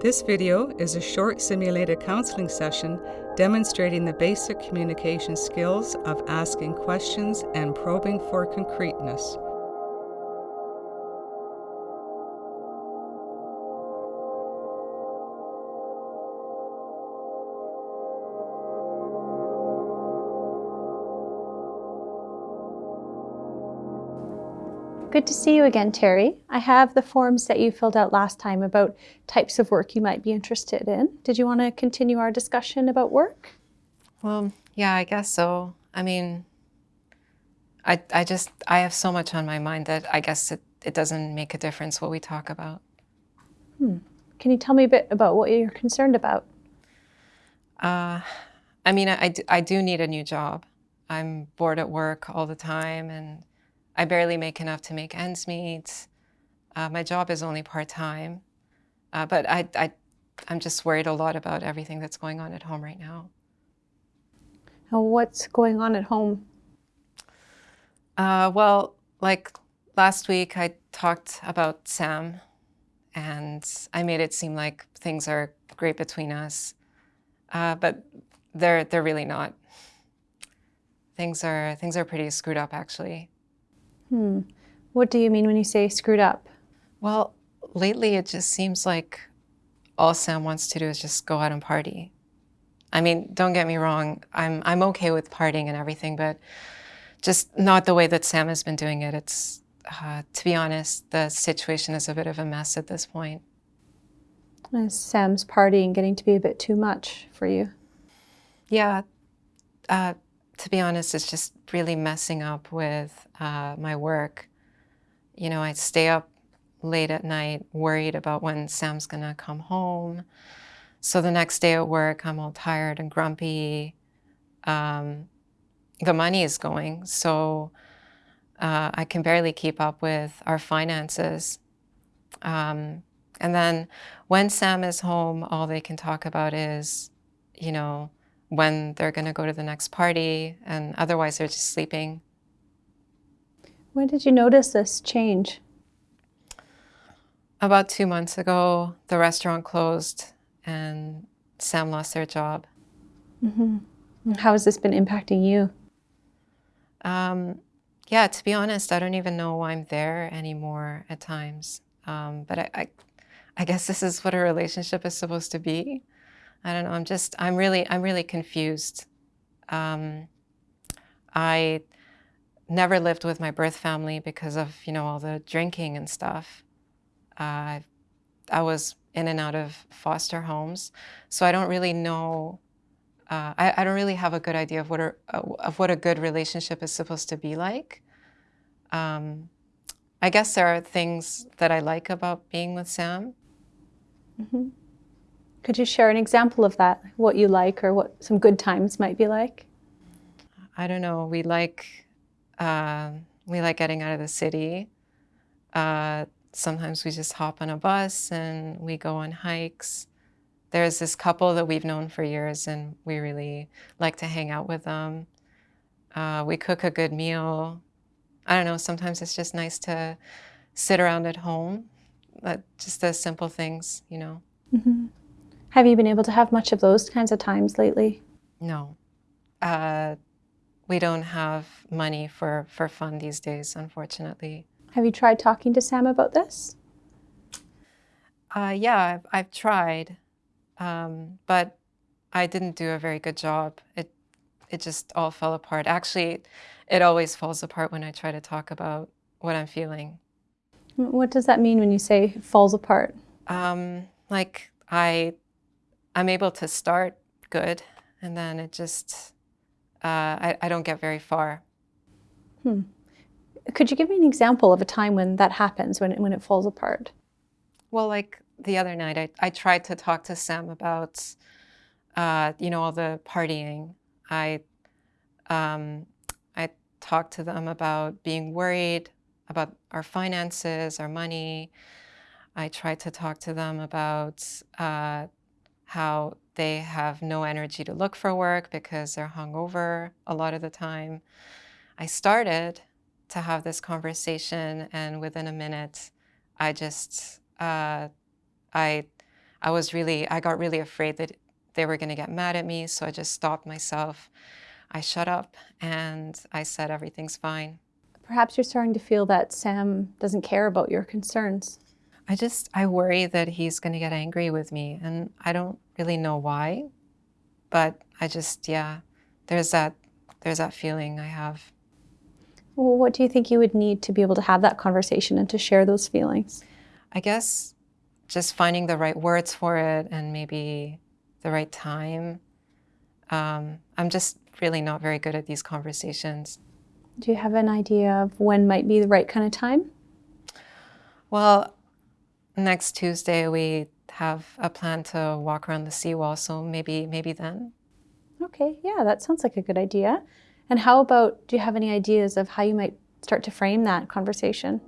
This video is a short simulated counseling session demonstrating the basic communication skills of asking questions and probing for concreteness. Good to see you again, Terry. I have the forms that you filled out last time about types of work you might be interested in. Did you want to continue our discussion about work? Well, yeah, I guess so. I mean, I, I just, I have so much on my mind that I guess it, it doesn't make a difference what we talk about. Hmm. Can you tell me a bit about what you're concerned about? Uh, I mean, I, I do need a new job. I'm bored at work all the time and I barely make enough to make ends meet. Uh, my job is only part-time, uh, but I, I, I'm just worried a lot about everything that's going on at home right now. And what's going on at home? Uh, well, like last week I talked about Sam and I made it seem like things are great between us, uh, but they're, they're really not. Things are, things are pretty screwed up actually. Hmm. What do you mean when you say screwed up? Well, lately it just seems like all Sam wants to do is just go out and party. I mean, don't get me wrong, I'm, I'm okay with partying and everything, but just not the way that Sam has been doing it. It's, uh, to be honest, the situation is a bit of a mess at this point. Is Sam's partying getting to be a bit too much for you? Yeah, uh, to be honest, it's just really messing up with uh, my work. You know, I stay up late at night worried about when Sam's gonna come home. So the next day at work, I'm all tired and grumpy. Um, the money is going, so uh, I can barely keep up with our finances. Um, and then when Sam is home, all they can talk about is, you know, when they're going to go to the next party, and otherwise they're just sleeping. When did you notice this change? About two months ago, the restaurant closed and Sam lost their job. Mm -hmm. How has this been impacting you? Um, yeah, to be honest, I don't even know why I'm there anymore at times. Um, but I, I, I guess this is what a relationship is supposed to be. I don't know, I'm just, I'm really, I'm really confused. Um, I never lived with my birth family because of, you know, all the drinking and stuff. Uh, I was in and out of foster homes, so I don't really know, uh, I, I, don't really have a good idea of what, a, of what a good relationship is supposed to be like. Um, I guess there are things that I like about being with Sam. Mm -hmm. Could you share an example of that, what you like or what some good times might be like? I don't know. We like uh, we like getting out of the city. Uh, sometimes we just hop on a bus and we go on hikes. There's this couple that we've known for years and we really like to hang out with them. Uh, we cook a good meal. I don't know, sometimes it's just nice to sit around at home. just the simple things, you know. Mm -hmm. Have you been able to have much of those kinds of times lately? No. Uh, we don't have money for, for fun these days, unfortunately. Have you tried talking to Sam about this? Uh, yeah, I've, I've tried, um, but I didn't do a very good job. It, it just all fell apart. Actually, it always falls apart when I try to talk about what I'm feeling. What does that mean when you say falls apart? Um, like I I'm able to start good, and then it just, uh, I, I don't get very far. Hmm. Could you give me an example of a time when that happens, when it, when it falls apart? Well, like the other night, I, I tried to talk to Sam about, uh, you know, all the partying. I, um, I talked to them about being worried about our finances, our money. I tried to talk to them about uh, how they have no energy to look for work because they're hungover a lot of the time. I started to have this conversation and within a minute, I just, uh, I, I was really, I got really afraid that they were going to get mad at me. So I just stopped myself. I shut up and I said, everything's fine. Perhaps you're starting to feel that Sam doesn't care about your concerns. I just, I worry that he's going to get angry with me. And I don't really know why. But I just, yeah, there's that, there's that feeling I have. Well, what do you think you would need to be able to have that conversation and to share those feelings? I guess just finding the right words for it and maybe the right time. Um, I'm just really not very good at these conversations. Do you have an idea of when might be the right kind of time? Well, next Tuesday we have a plan to walk around the seawall, so maybe maybe then. Okay, yeah, that sounds like a good idea. And how about, do you have any ideas of how you might start to frame that conversation?